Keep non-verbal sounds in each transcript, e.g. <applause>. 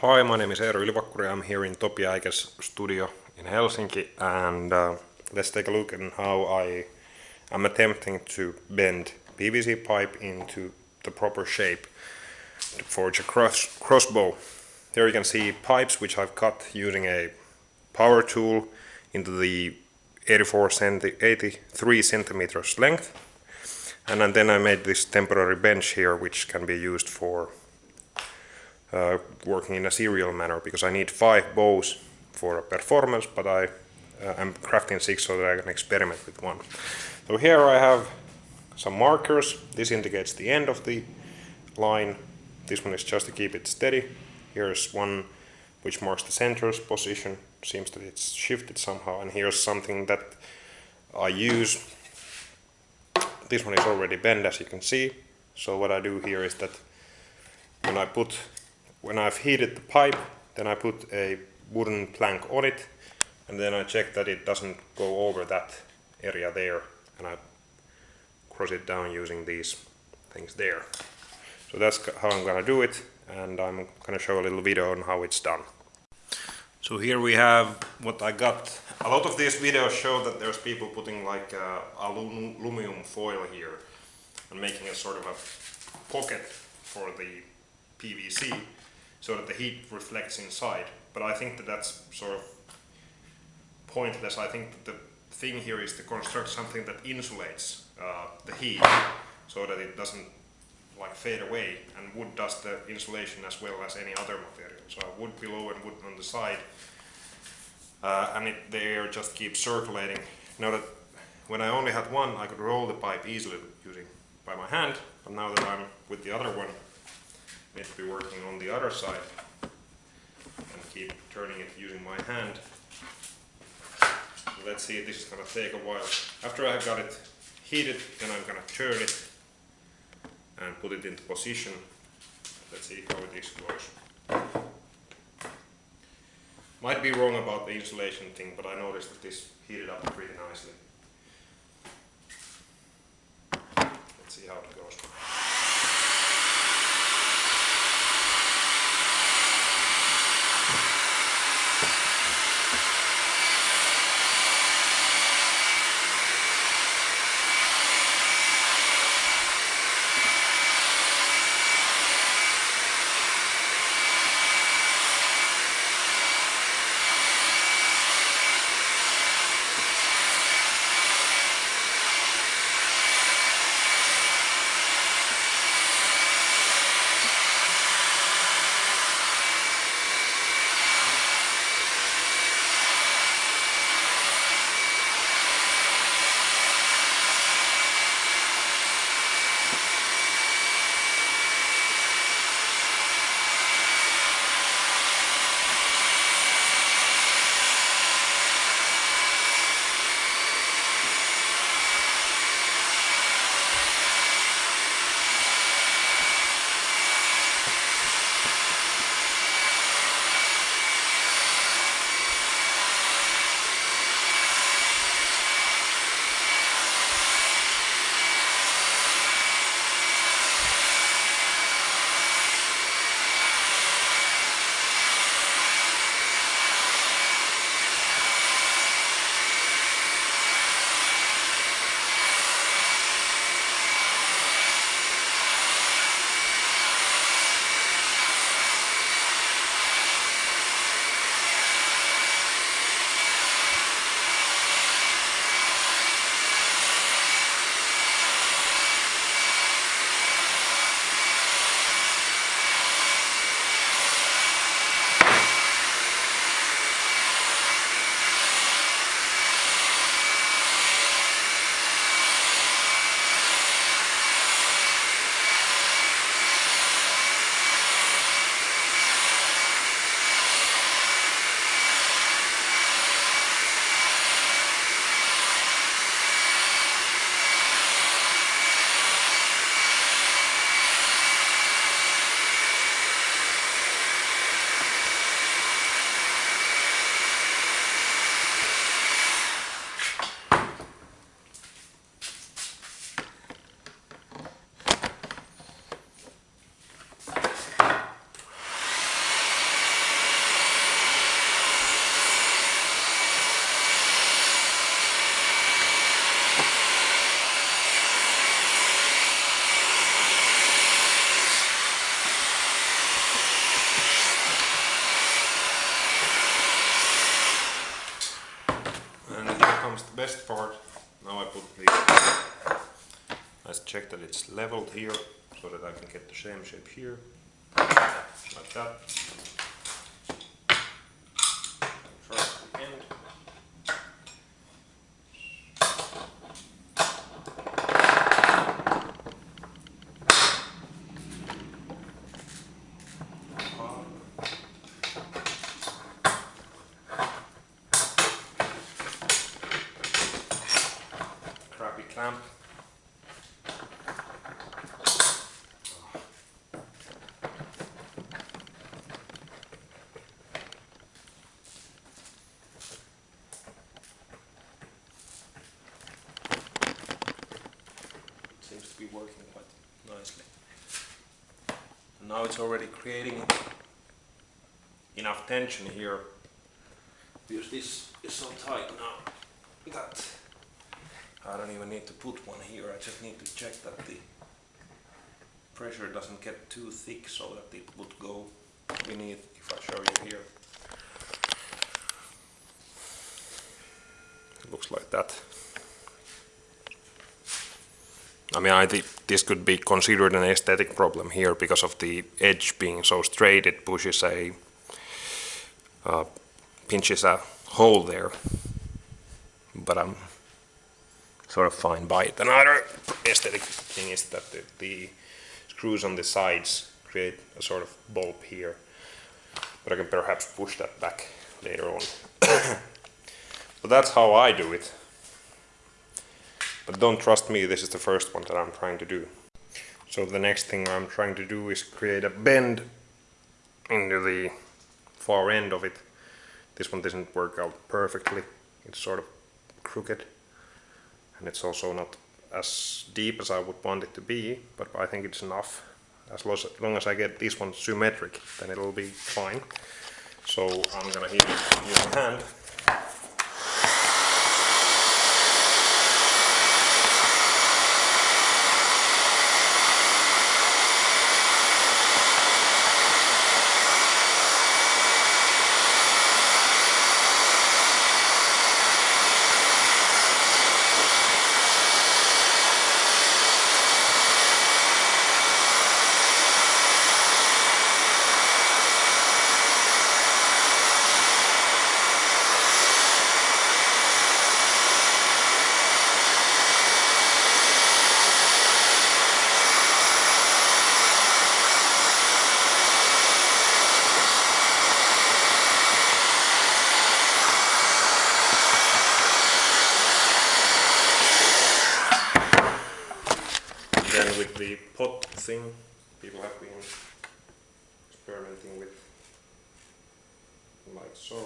Hi, my name is Eero Ylivakkuri. I'm here in Topi Äike's studio in Helsinki and uh, let's take a look at how I am attempting to bend PVC pipe into the proper shape to forge a cross crossbow. There you can see pipes which I've cut using a power tool into the 84 centi 83 centimeters length and then I made this temporary bench here which can be used for uh, working in a serial manner because I need five bows for a performance but I uh, am crafting six so that I can experiment with one. So here I have some markers. This indicates the end of the line. This one is just to keep it steady. Here's one which marks the center's position. Seems that it's shifted somehow. And here's something that I use. This one is already bent as you can see. So what I do here is that when I put, when I've heated the pipe, then I put a wooden plank on it and then I check that it doesn't go over that area there and I cross it down using these things there. So that's how I'm gonna do it and I'm gonna show a little video on how it's done. So here we have what I got. A lot of these videos show that there's people putting like uh, aluminum foil here and making a sort of a pocket for the PVC so that the heat reflects inside. But I think that that's sort of pointless. I think that the thing here is to construct something that insulates uh, the heat so that it doesn't like fade away and wood does the insulation as well as any other material. So wood below and wood on the side uh, and it, the air just keeps circulating. Now that when I only had one I could roll the pipe easily using by my hand but now that I'm with the other one need to be working on the other side and keep turning it using my hand let's see, this is gonna take a while. After I have got it heated, then I'm gonna turn it and put it into position. Let's see how it goes. Might be wrong about the insulation thing, but I noticed that this heated up pretty nicely. Let's see how it goes. Best part. Now I put the, let's check that it's leveled here so that I can get the same shape here, like that. First the end. Crappy clamp. Seems to be working quite nicely. Now it's already creating enough tension here because this is so tight now that I don't even need to put one here, I just need to check that the pressure doesn't get too thick so that it would go beneath if I show you here. It looks like that. I mean, I think this could be considered an aesthetic problem here because of the edge being so straight, it pushes a, uh, pinches a hole there. But I'm sort of fine by it. Another aesthetic thing is that the, the screws on the sides create a sort of bulb here. But I can perhaps push that back later on. <coughs> but that's how I do it. But don't trust me, this is the first one that I'm trying to do. So the next thing I'm trying to do is create a bend into the far end of it. This one doesn't work out perfectly. It's sort of crooked. And it's also not as deep as I would want it to be, but I think it's enough. As long as I get this one symmetric, then it'll be fine. So I'm gonna it using hand. Then with the pot thing, people have been experimenting with like so.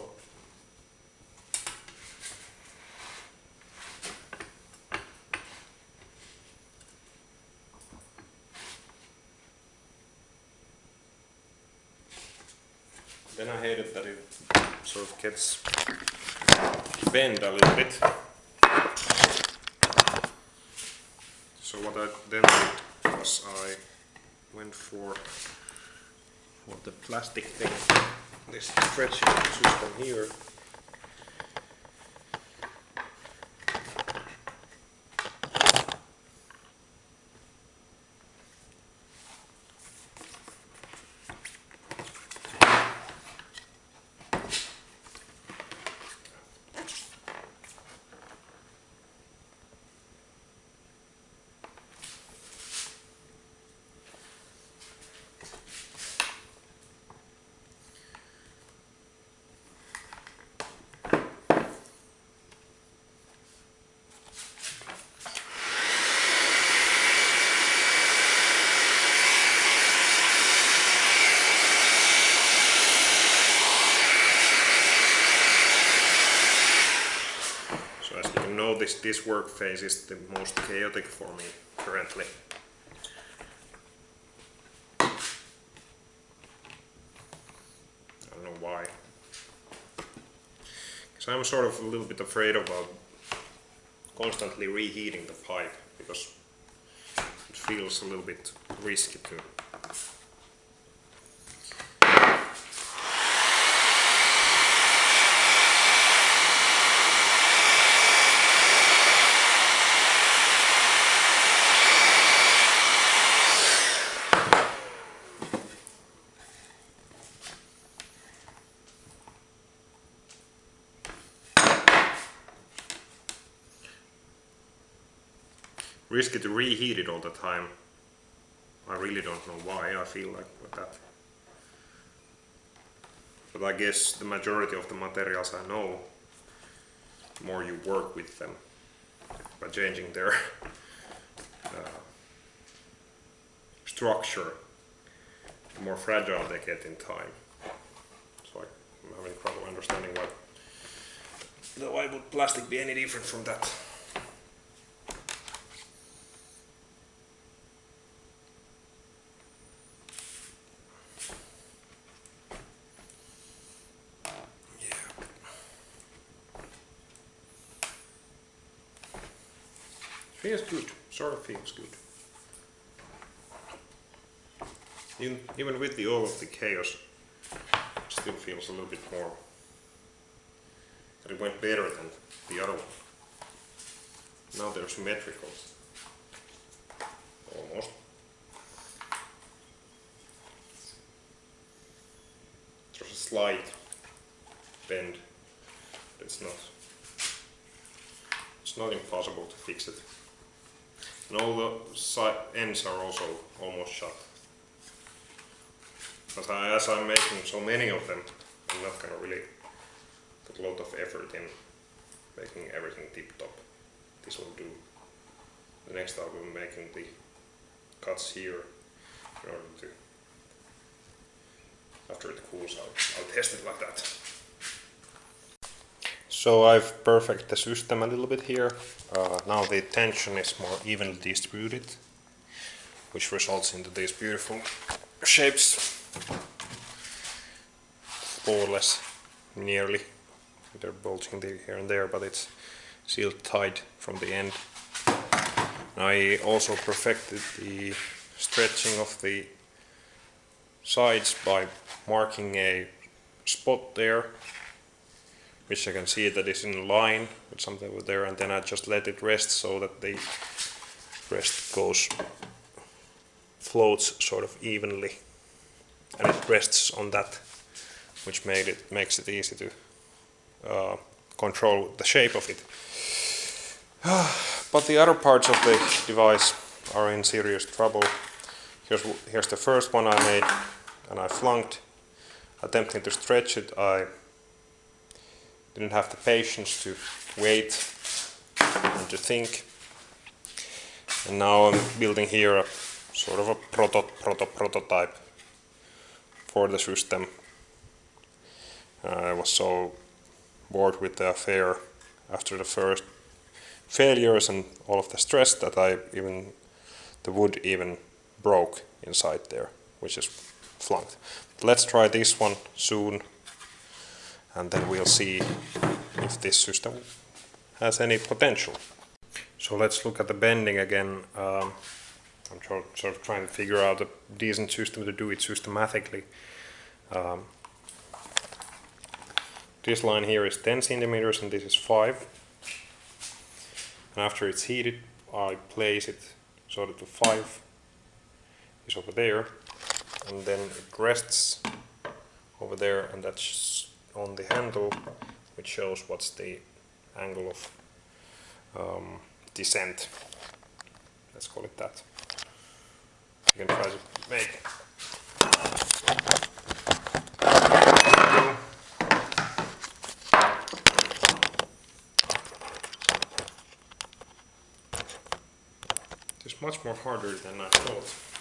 Then I hate it that it sort of gets bent a little bit. So what I then did was I went for for the plastic thing, this stretching system here. So as you notice, this work phase is the most chaotic for me currently. I don't know why. Because I'm sort of a little bit afraid about uh, constantly reheating the pipe because it feels a little bit risky to risky to reheat it all the time. I really don't know why I feel like with that. But I guess the majority of the materials I know, the more you work with them by changing their <laughs> uh, structure, the more fragile they get in time. So I'm having trouble understanding why, why would plastic be any different from that? Feels good, sort of feels good. Even, even with the all of the chaos, it still feels a little bit more it went better than the other one. Now they're symmetrical. Almost. There's a slight bend. It's not it's not impossible to fix it. And all the side ends are also almost shut. But I, as I'm making so many of them, I'm not gonna really put a lot of effort in making everything tip top. This will do. The next I'll be making the cuts here in order to, after it cools, I'll, I'll test it like that. So I've perfected the system a little bit here. Uh, now the tension is more evenly distributed, which results into these beautiful shapes. More or less, nearly. They're bulging here and there, but it's sealed tight from the end. I also perfected the stretching of the sides by marking a spot there which I can see that is in line with something over there and then I just let it rest so that the rest goes floats sort of evenly. And it rests on that which made it makes it easy to uh, control the shape of it. <sighs> But the other parts of the device are in serious trouble. Here's, here's the first one I made and I flunked. Attempting to stretch it I didn't have the patience to wait and to think. And now I'm building here a sort of a proto proto prototype for the system. I was so bored with the affair after the first failures and all of the stress that I even the wood even broke inside there, which is flunked. Let's try this one soon and then we'll see if this system has any potential. So let's look at the bending again. Um, I'm sort of trying to figure out a decent system to do it systematically. Um, this line here is 10 centimeters and this is 5. And after it's heated, I place it so that the 5 is over there and then it rests over there and that's on the handle which shows what's the angle of um, descent. Let's call it that. You can try to make it's much more harder than I thought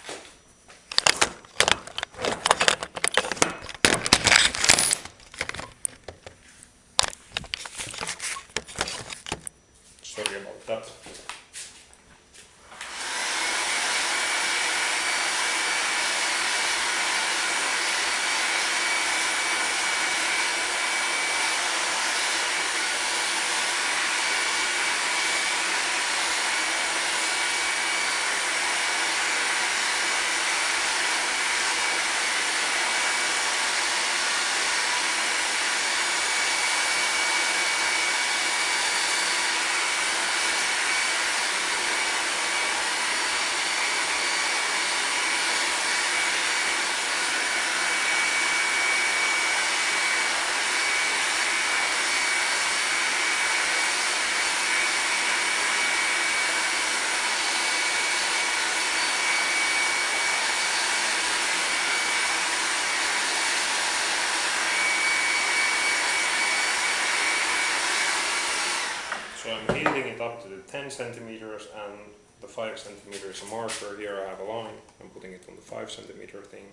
up to the 10 centimeters and the 5 centimeters marker. Here I have a line. I'm putting it on the 5 centimeter thing.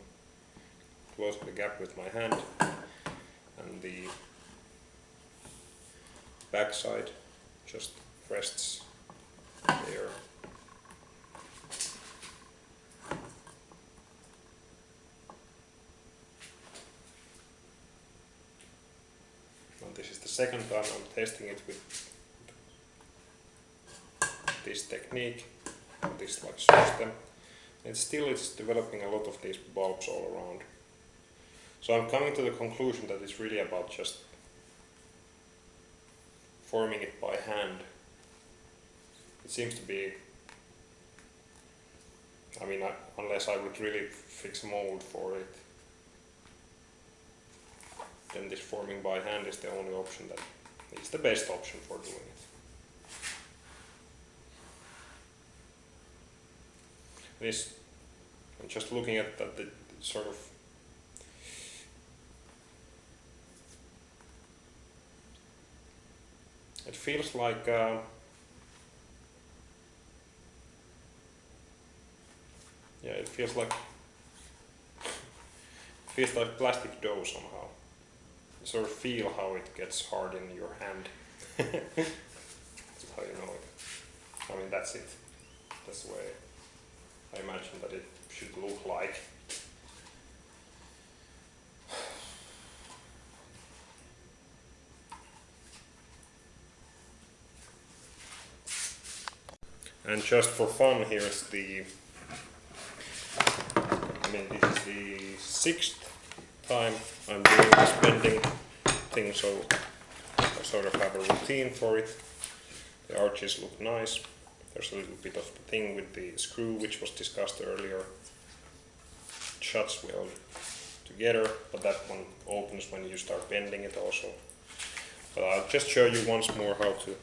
Closing the gap with my hand. And the back side just rests there. And this is the second time I'm testing it with this technique, this like system. And still it's developing a lot of these bulbs all around. So I'm coming to the conclusion that it's really about just forming it by hand. It seems to be, I mean, I, unless I would really fix a mold for it, then this forming by hand is the only option that is the best option for doing it. And just looking at that the sort of it feels like uh, yeah it feels like it feels like plastic dough somehow. Sort of feel how it gets hard in your hand. <laughs> That's how you know it. I mean that's it. That's the way I imagine that it should look like And just for fun, here's the, I mean, this is the sixth time I'm doing this bending thing, so I sort of have a routine for it. The arches look nice. There's a little bit of the thing with the screw, which was discussed earlier. It shuts well together, but that one opens when you start bending it also. But I'll just show you once more how to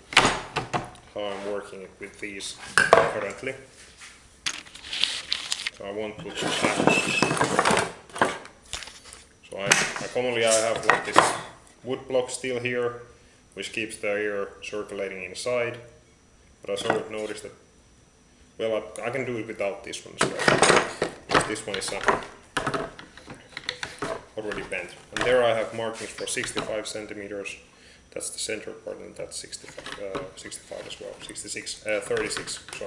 how I'm working with these currently. So I won't put So I, I commonly I have like this wood block still here, which keeps the air circulating inside. But I sort of noticed that, well, I, I can do it without this one as well. This one is uh, already bent. And there I have markings for 65 centimeters that's the center part and that's 65, uh, 65 as well, 66, uh, 36, sorry.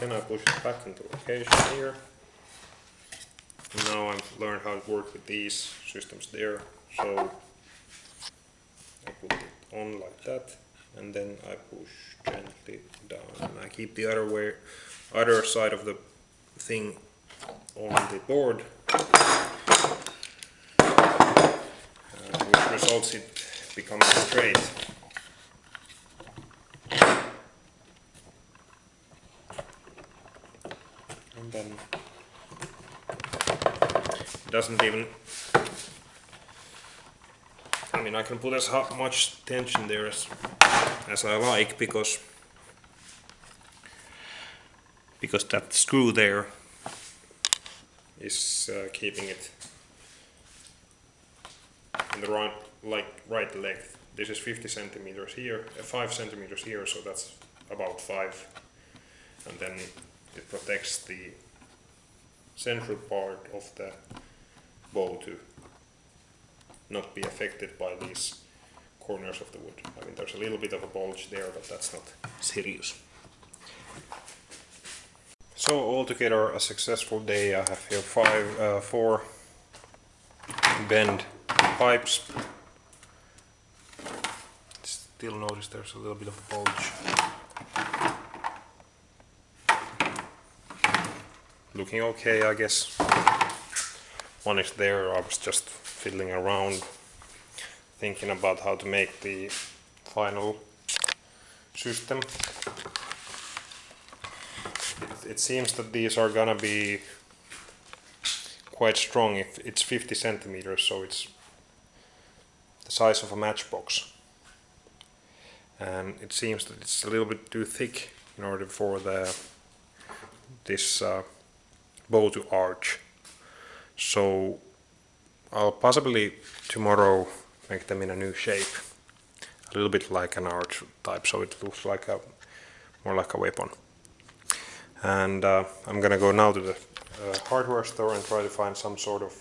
Then I push it back into location here. Now I've learned how to work with these systems there. So I put it on like that, and then I push gently down, and I keep the other way, other side of the thing on the board, uh, which results it becoming straight. And then it doesn't even I mean I can put as much tension there as as I like because because that screw there is uh, keeping it in the right like right length. This is 50 centimeters here, uh, 5 centimeters here, so that's about 5 and then it protects the central part of the bow to not be affected by these corners of the wood. I mean, there's a little bit of a bulge there, but that's not serious. So altogether, a successful day. I have here five, uh, four bend pipes. Still notice there's a little bit of a bulge. Looking okay, I guess. One is there. I was just fiddling around, thinking about how to make the final system. It, it seems that these are gonna be quite strong if it's 50 centimeters, so it's the size of a matchbox. And it seems that it's a little bit too thick in order for the this uh, bow to arch. So I'll possibly tomorrow make them in a new shape. A little bit like an arch type, so it looks like a more like a weapon. And uh, I'm gonna go now to the uh, hardware store and try to find some sort of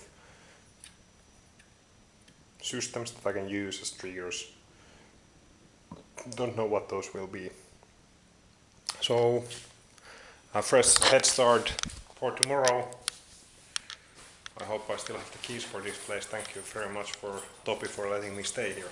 systems that I can use as triggers. Don't know what those will be. So a fresh head start for tomorrow. I hope I still have the keys for this place. Thank you very much for Topi for letting me stay here.